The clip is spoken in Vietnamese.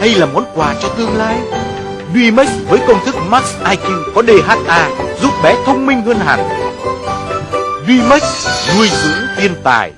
hay là món quà cho tương lai? Duimax với công thức Max IQ có DHA giúp bé thông minh hơn hẳn. Duimax nuôi dưỡng thiên tài.